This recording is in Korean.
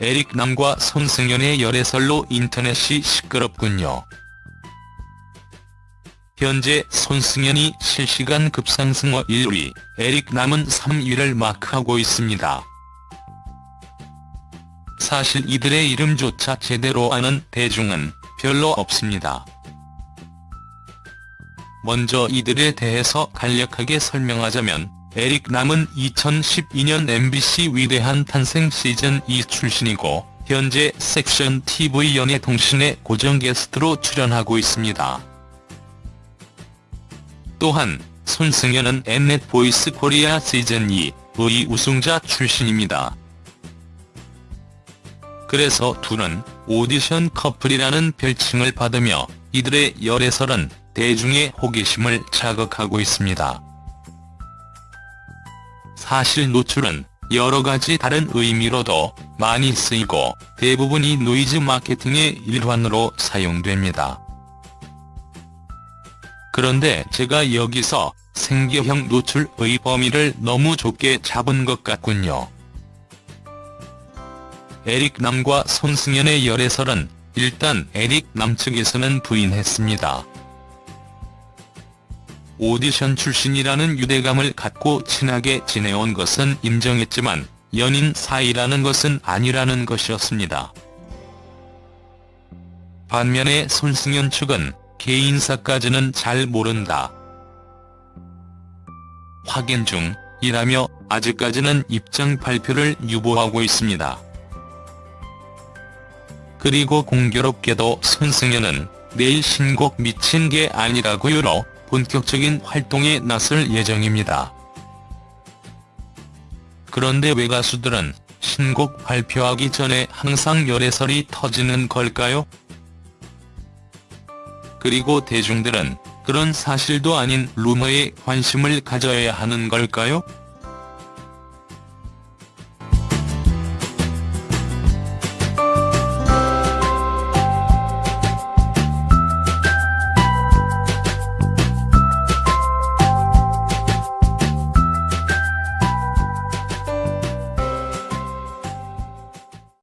에릭남과 손승연의 열애설로 인터넷이 시끄럽군요. 현재 손승연이 실시간 급상승어 1위, 에릭남은 3위를 마크하고 있습니다. 사실 이들의 이름조차 제대로 아는 대중은 별로 없습니다. 먼저 이들에 대해서 간략하게 설명하자면 에릭 남은 2012년 MBC 위대한 탄생 시즌 2 출신이고 현재 섹션 TV 연예통신의 고정 게스트로 출연하고 있습니다. 또한 손승연은 엠넷 보이스 코리아 시즌2의 우승자 출신입니다. 그래서 둘은 오디션 커플이라는 별칭을 받으며 이들의 열애설은 대중의 호기심을 자극하고 있습니다. 사실 노출은 여러 가지 다른 의미로도 많이 쓰이고 대부분이 노이즈 마케팅의 일환으로 사용됩니다. 그런데 제가 여기서 생계형 노출의 범위를 너무 좁게 잡은 것 같군요. 에릭 남과 손승연의 열애설은 일단 에릭 남 측에서는 부인했습니다. 오디션 출신이라는 유대감을 갖고 친하게 지내온 것은 인정했지만 연인 사이라는 것은 아니라는 것이었습니다. 반면에 손승연 측은 개인사까지는 잘 모른다. 확인 중이라며 아직까지는 입장 발표를 유보하고 있습니다. 그리고 공교롭게도 손승연은 내일 신곡 미친 게 아니라고요로 본격적인 활동에 나설 예정입니다. 그런데 왜 가수들은 신곡 발표하기 전에 항상 열애설이 터지는 걸까요? 그리고 대중들은 그런 사실도 아닌 루머에 관심을 가져야 하는 걸까요?